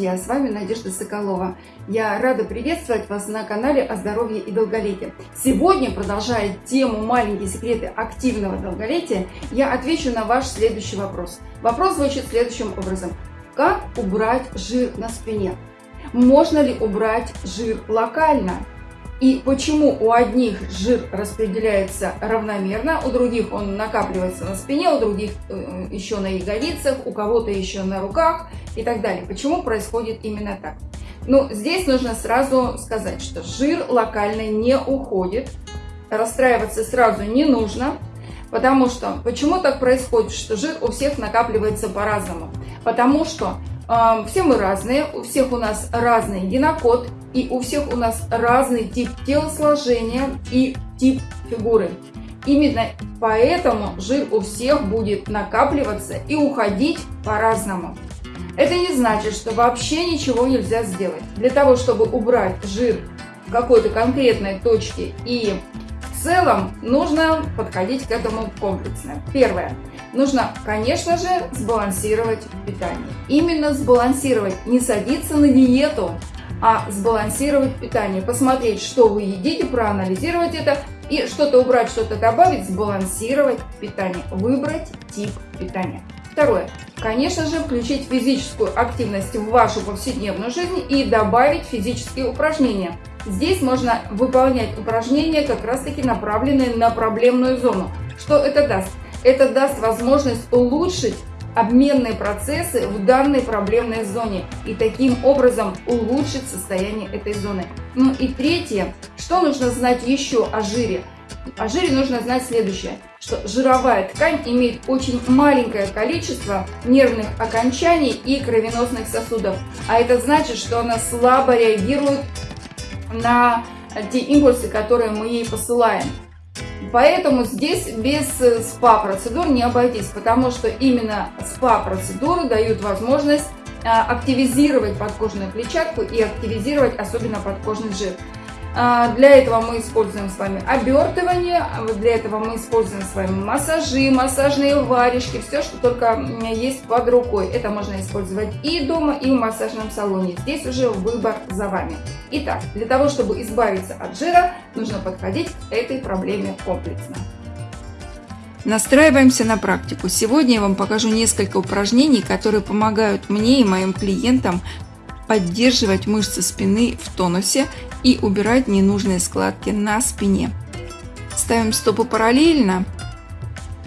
Друзья! С вами Надежда Соколова. Я рада приветствовать вас на канале о здоровье и долголетии. Сегодня, продолжая тему «Маленькие секреты активного долголетия», я отвечу на ваш следующий вопрос. Вопрос звучит следующим образом. Как убрать жир на спине? Можно ли убрать жир локально? И почему у одних жир распределяется равномерно, у других он накапливается на спине, у других э, еще на ягодицах, у кого-то еще на руках и так далее. Почему происходит именно так? Ну, здесь нужно сразу сказать, что жир локально не уходит, расстраиваться сразу не нужно, потому что, почему так происходит, что жир у всех накапливается по-разному? Потому что все мы разные, у всех у нас разный генокод, и у всех у нас разный тип телосложения и тип фигуры. Именно поэтому жир у всех будет накапливаться и уходить по-разному. Это не значит, что вообще ничего нельзя сделать. Для того, чтобы убрать жир в какой-то конкретной точке и в целом, нужно подходить к этому комплексно. Первое. Нужно, конечно же, сбалансировать питание. Именно сбалансировать, не садиться на диету, а сбалансировать питание, посмотреть, что вы едите, проанализировать это и что-то убрать, что-то добавить, сбалансировать питание, выбрать тип питания. Второе. Конечно же, включить физическую активность в вашу повседневную жизнь и добавить физические упражнения. Здесь можно выполнять упражнения, как раз таки направленные на проблемную зону. Что это даст? Это даст возможность улучшить обменные процессы в данной проблемной зоне и таким образом улучшить состояние этой зоны. Ну и третье, что нужно знать еще о жире? О жире нужно знать следующее, что жировая ткань имеет очень маленькое количество нервных окончаний и кровеносных сосудов, а это значит, что она слабо реагирует на те импульсы, которые мы ей посылаем. Поэтому здесь без э, СПА-процедур не обойтись, потому что именно СПА-процедуры дают возможность а, активизировать подкожную клетчатку и активизировать особенно подкожный жир. А, для этого мы используем с вами обертывание, для этого мы используем с вами массажи, массажные варежки, все, что только есть под рукой. Это можно использовать и дома, и в массажном салоне. Здесь уже выбор за вами. Итак, для того, чтобы избавиться от жира, нужно подходить к этой проблеме комплексно. Настраиваемся на практику. Сегодня я вам покажу несколько упражнений, которые помогают мне и моим клиентам поддерживать мышцы спины в тонусе и убирать ненужные складки на спине. Ставим стопы параллельно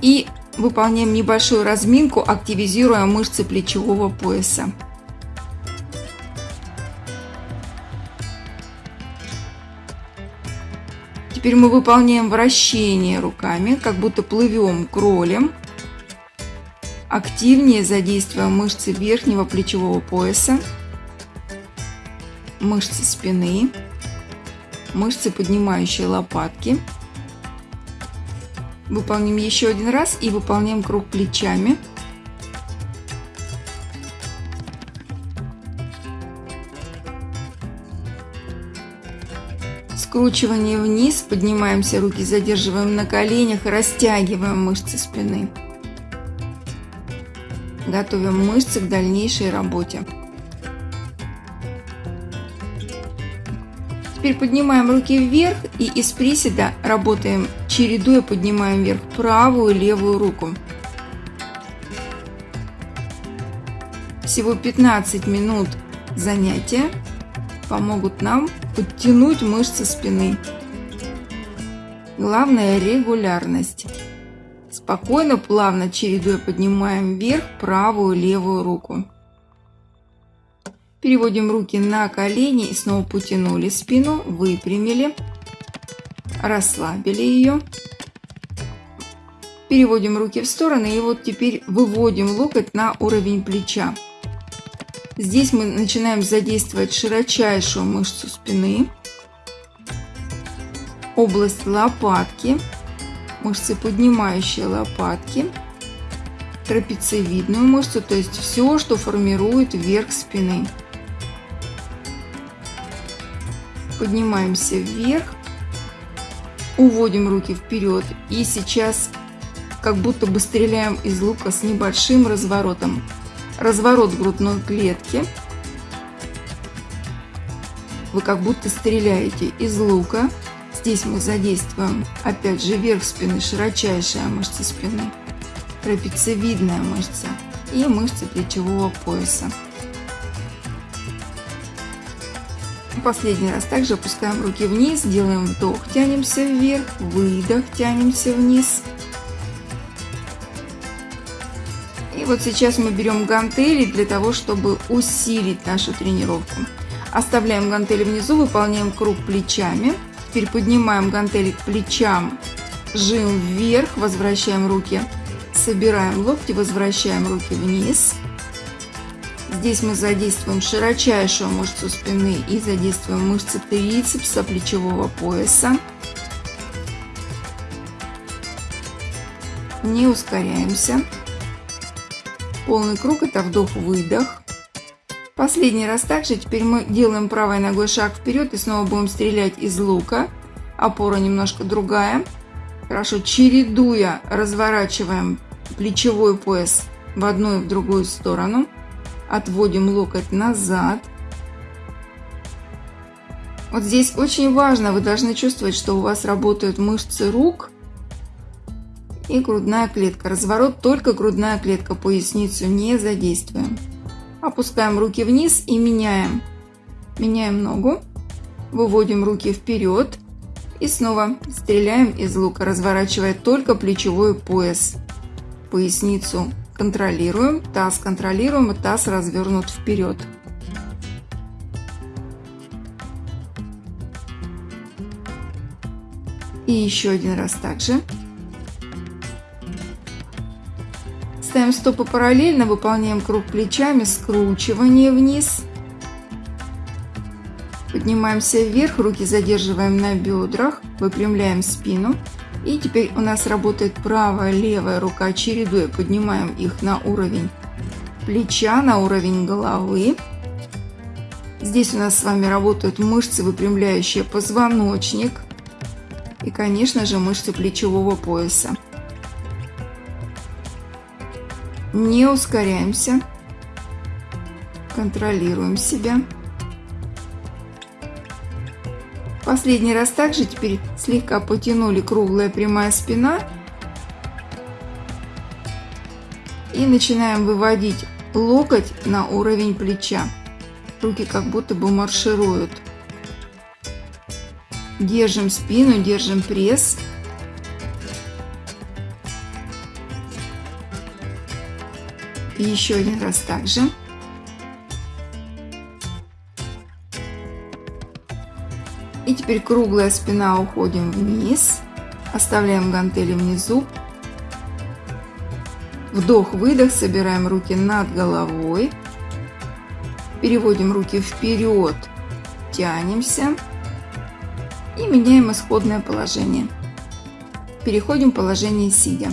и выполняем небольшую разминку, активизируя мышцы плечевого пояса. Теперь мы выполняем вращение руками, как будто плывем кролем. Активнее задействуя мышцы верхнего плечевого пояса мышцы спины, мышцы, поднимающие лопатки. Выполним еще один раз и выполняем круг плечами. Скручивание вниз, поднимаемся, руки задерживаем на коленях, растягиваем мышцы спины. Готовим мышцы к дальнейшей работе. Теперь поднимаем руки вверх и из приседа работаем, чередуя поднимаем вверх правую и левую руку. Всего 15 минут занятия помогут нам подтянуть мышцы спины. Главное регулярность. Спокойно, плавно чередуя поднимаем вверх правую и левую руку. Переводим руки на колени и снова потянули спину, выпрямили, расслабили ее. Переводим руки в стороны и вот теперь выводим локоть на уровень плеча. Здесь мы начинаем задействовать широчайшую мышцу спины, область лопатки, мышцы поднимающие лопатки, трапециевидную мышцу, то есть все, что формирует верх спины. Поднимаемся вверх, уводим руки вперед и сейчас как будто бы стреляем из лука с небольшим разворотом. разворот грудной клетки. Вы как будто стреляете из лука. Здесь мы задействуем опять же верх спины, широчайшая мышца спины, трапециевидная мышца и мышцы плечевого пояса. Последний раз также опускаем руки вниз, делаем вдох, тянемся вверх, выдох, тянемся вниз. И вот сейчас мы берем гантели для того, чтобы усилить нашу тренировку. Оставляем гантели внизу, выполняем круг плечами. Теперь поднимаем гантели к плечам, жим вверх, возвращаем руки, собираем локти, возвращаем руки вниз. Здесь мы задействуем широчайшую мышцу спины и задействуем мышцы трицепса плечевого пояса. Не ускоряемся. Полный круг это вдох-выдох. Последний раз также. Теперь мы делаем правой ногой шаг вперед и снова будем стрелять из лука. Опора немножко другая. Хорошо, чередуя, разворачиваем плечевой пояс в одну и в другую сторону. Отводим локоть назад. Вот здесь очень важно, вы должны чувствовать, что у вас работают мышцы рук и грудная клетка. Разворот только грудная клетка, поясницу не задействуем. Опускаем руки вниз и меняем. Меняем ногу. Выводим руки вперед. И снова стреляем из лука, разворачивая только плечевой пояс. Поясницу контролируем, таз контролируем и таз развернут вперед. И еще один раз также. Ставим стопы параллельно, выполняем круг плечами, скручивание вниз. Поднимаемся вверх, руки задерживаем на бедрах, выпрямляем спину. И теперь у нас работает правая, левая рука, чередуя, поднимаем их на уровень плеча, на уровень головы. Здесь у нас с вами работают мышцы, выпрямляющие позвоночник и, конечно же, мышцы плечевого пояса. Не ускоряемся, контролируем себя. Последний раз также теперь слегка потянули круглая прямая спина. И начинаем выводить локоть на уровень плеча. Руки как будто бы маршируют. Держим спину, держим пресс. И еще один раз также. И теперь круглая спина уходим вниз. Оставляем гантели внизу. Вдох-выдох, собираем руки над головой. Переводим руки вперед, тянемся. И меняем исходное положение. Переходим в положение сидя.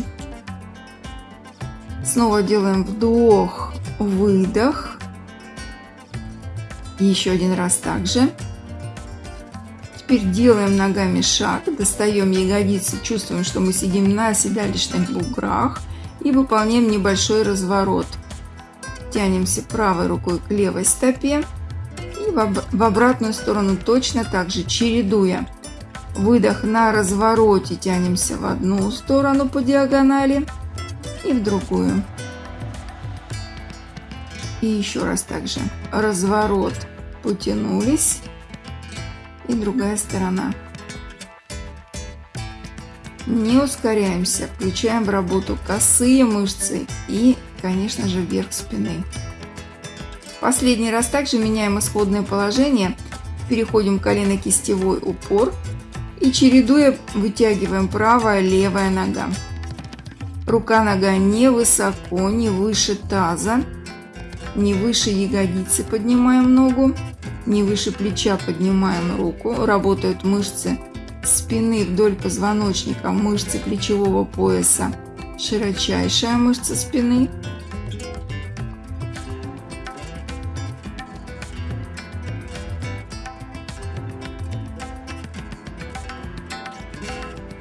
Снова делаем вдох, выдох. Еще один раз также. Теперь делаем ногами шаг, достаем ягодицы, чувствуем, что мы сидим на седалищных буграх и выполняем небольшой разворот. Тянемся правой рукой к левой стопе и в обратную сторону точно так же, чередуя. Выдох на развороте, тянемся в одну сторону по диагонали и в другую. И еще раз также разворот, потянулись и другая сторона. Не ускоряемся, включаем в работу косые мышцы и, конечно же, верх спины. Последний раз также меняем исходное положение, переходим колено-кистевой упор и чередуя вытягиваем правая, левая нога. Рука-нога не высоко, не выше таза, не выше ягодицы поднимаем ногу не выше плеча поднимаем руку. Работают мышцы спины вдоль позвоночника, мышцы плечевого пояса, широчайшая мышца спины.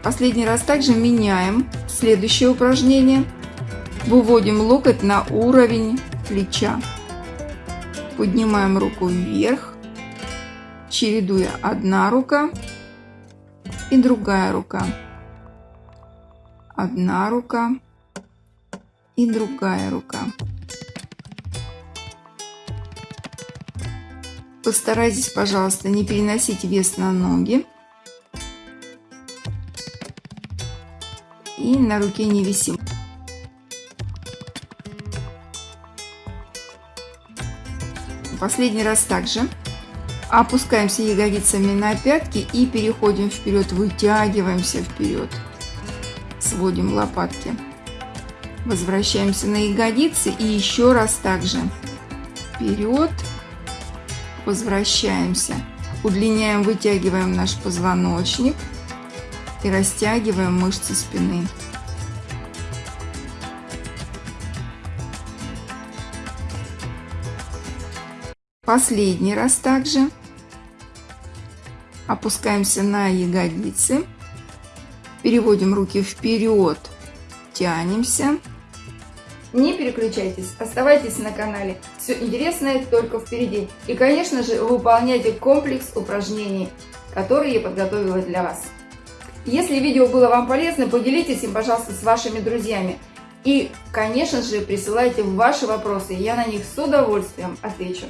Последний раз также меняем следующее упражнение. Выводим локоть на уровень плеча. Поднимаем руку вверх, чередуя одна рука и другая рука. Одна рука и другая рука. Постарайтесь, пожалуйста, не переносить вес на ноги. И на руке не висим. Последний раз также. Опускаемся ягодицами на пятки и переходим вперед, вытягиваемся вперед. Сводим лопатки. Возвращаемся на ягодицы и еще раз также. Вперед. Возвращаемся. Удлиняем, вытягиваем наш позвоночник и растягиваем мышцы спины. Последний раз также. Опускаемся на ягодицы. Переводим руки вперед. Тянемся. Не переключайтесь, оставайтесь на канале. Все интересное только впереди. И, конечно же, выполняйте комплекс упражнений, которые я подготовила для вас. Если видео было вам полезно, поделитесь им, пожалуйста, с вашими друзьями. И, конечно же, присылайте ваши вопросы, я на них с удовольствием отвечу.